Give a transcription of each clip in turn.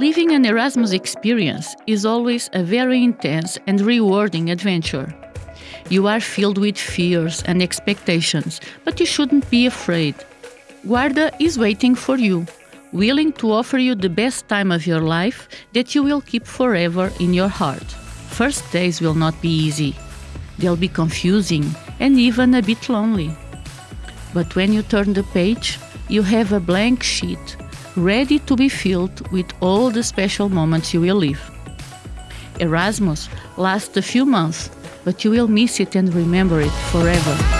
Living an Erasmus experience is always a very intense and rewarding adventure. You are filled with fears and expectations, but you shouldn't be afraid. Guarda is waiting for you, willing to offer you the best time of your life that you will keep forever in your heart. First days will not be easy. They'll be confusing and even a bit lonely. But when you turn the page, you have a blank sheet ready to be filled with all the special moments you will live. Erasmus lasts a few months, but you will miss it and remember it forever.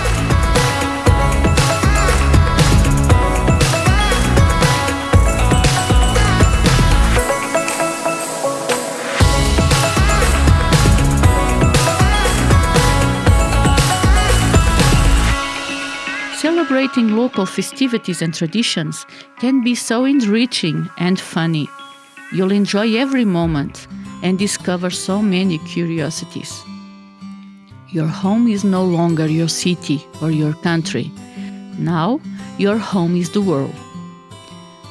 Celebrating local festivities and traditions can be so enriching and funny. You'll enjoy every moment and discover so many curiosities. Your home is no longer your city or your country. Now, your home is the world.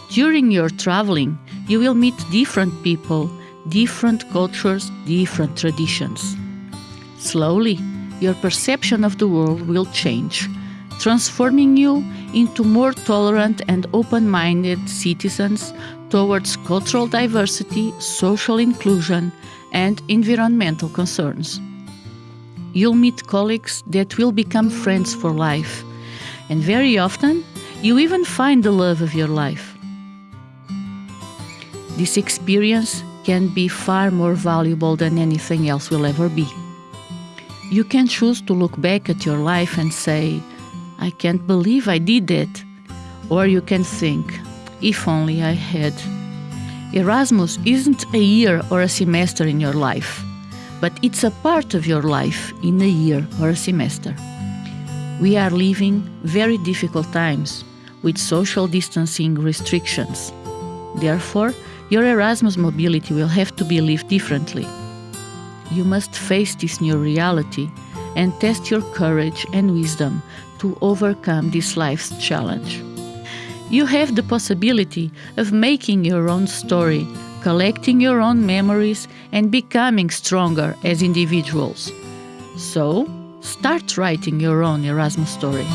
During your traveling, you will meet different people, different cultures, different traditions. Slowly, your perception of the world will change transforming you into more tolerant and open minded citizens towards cultural diversity, social inclusion, and environmental concerns. You'll meet colleagues that will become friends for life, and very often, you even find the love of your life. This experience can be far more valuable than anything else will ever be. You can choose to look back at your life and say, I can't believe I did that. Or you can think, if only I had. Erasmus isn't a year or a semester in your life, but it's a part of your life in a year or a semester. We are living very difficult times with social distancing restrictions. Therefore, your Erasmus mobility will have to be lived differently. You must face this new reality and test your courage and wisdom to overcome this life's challenge. You have the possibility of making your own story, collecting your own memories, and becoming stronger as individuals. So, start writing your own Erasmus story.